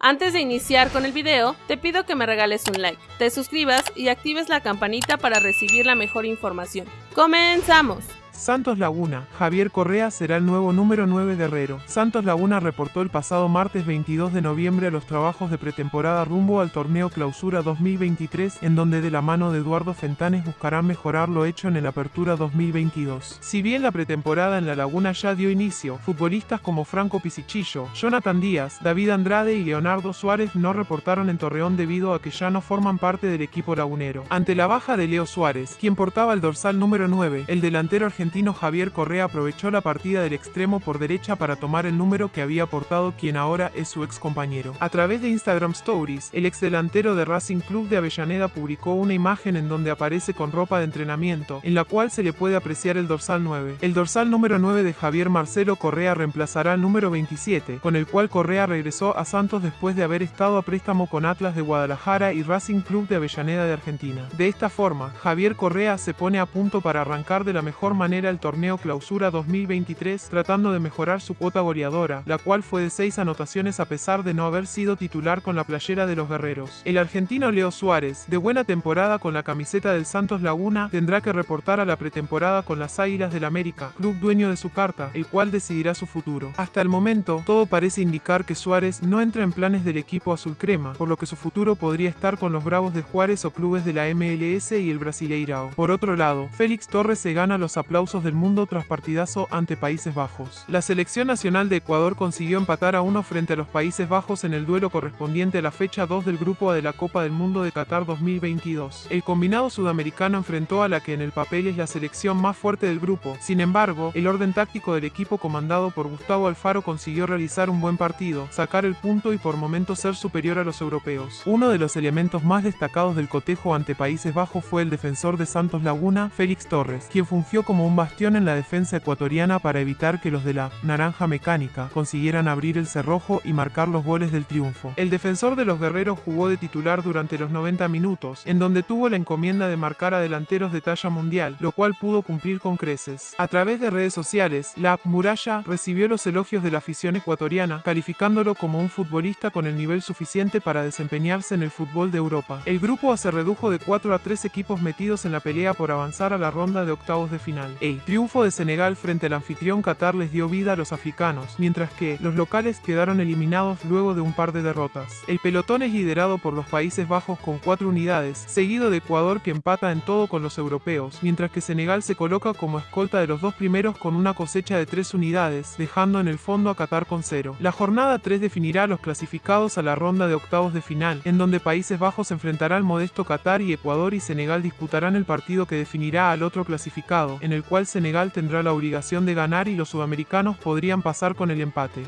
Antes de iniciar con el video, te pido que me regales un like, te suscribas y actives la campanita para recibir la mejor información. ¡Comenzamos! Santos Laguna, Javier Correa será el nuevo número 9 de Herrero. Santos Laguna reportó el pasado martes 22 de noviembre los trabajos de pretemporada rumbo al torneo Clausura 2023, en donde de la mano de Eduardo Fentanes buscarán mejorar lo hecho en el Apertura 2022. Si bien la pretemporada en La Laguna ya dio inicio, futbolistas como Franco Pisichillo, Jonathan Díaz, David Andrade y Leonardo Suárez no reportaron en Torreón debido a que ya no forman parte del equipo lagunero. Ante la baja de Leo Suárez, quien portaba el dorsal número 9, el delantero argentino argentino Javier Correa aprovechó la partida del extremo por derecha para tomar el número que había portado quien ahora es su ex compañero. A través de Instagram Stories, el ex delantero de Racing Club de Avellaneda publicó una imagen en donde aparece con ropa de entrenamiento, en la cual se le puede apreciar el dorsal 9. El dorsal número 9 de Javier Marcelo Correa reemplazará al número 27, con el cual Correa regresó a Santos después de haber estado a préstamo con Atlas de Guadalajara y Racing Club de Avellaneda de Argentina. De esta forma, Javier Correa se pone a punto para arrancar de la mejor manera el torneo Clausura 2023 tratando de mejorar su cuota goleadora, la cual fue de 6 anotaciones a pesar de no haber sido titular con la playera de los guerreros. El argentino Leo Suárez, de buena temporada con la camiseta del Santos Laguna, tendrá que reportar a la pretemporada con las Águilas del América, club dueño de su carta, el cual decidirá su futuro. Hasta el momento, todo parece indicar que Suárez no entra en planes del equipo azul crema, por lo que su futuro podría estar con los Bravos de Juárez o clubes de la MLS y el Brasileirao. Por otro lado, Félix Torres se gana los del mundo tras partidazo ante Países Bajos. La selección nacional de Ecuador consiguió empatar a uno frente a los Países Bajos en el duelo correspondiente a la fecha 2 del Grupo A de la Copa del Mundo de Qatar 2022. El combinado sudamericano enfrentó a la que en el papel es la selección más fuerte del grupo. Sin embargo, el orden táctico del equipo comandado por Gustavo Alfaro consiguió realizar un buen partido, sacar el punto y por momentos ser superior a los europeos. Uno de los elementos más destacados del cotejo ante Países Bajos fue el defensor de Santos Laguna, Félix Torres, quien fungió como un bastión en la defensa ecuatoriana para evitar que los de la Naranja Mecánica consiguieran abrir el cerrojo y marcar los goles del triunfo. El defensor de los guerreros jugó de titular durante los 90 minutos, en donde tuvo la encomienda de marcar a delanteros de talla mundial, lo cual pudo cumplir con creces. A través de redes sociales, la Muralla recibió los elogios de la afición ecuatoriana, calificándolo como un futbolista con el nivel suficiente para desempeñarse en el fútbol de Europa. El grupo se redujo de 4 a 3 equipos metidos en la pelea por avanzar a la ronda de octavos de final. El triunfo de Senegal frente al anfitrión Qatar les dio vida a los africanos, mientras que los locales quedaron eliminados luego de un par de derrotas. El pelotón es liderado por los Países Bajos con cuatro unidades, seguido de Ecuador que empata en todo con los europeos, mientras que Senegal se coloca como escolta de los dos primeros con una cosecha de tres unidades, dejando en el fondo a Qatar con cero. La jornada 3 definirá a los clasificados a la ronda de octavos de final, en donde Países Bajos enfrentará al modesto Qatar y Ecuador y Senegal disputarán el partido que definirá al otro clasificado, en el cual Senegal tendrá la obligación de ganar y los sudamericanos podrían pasar con el empate.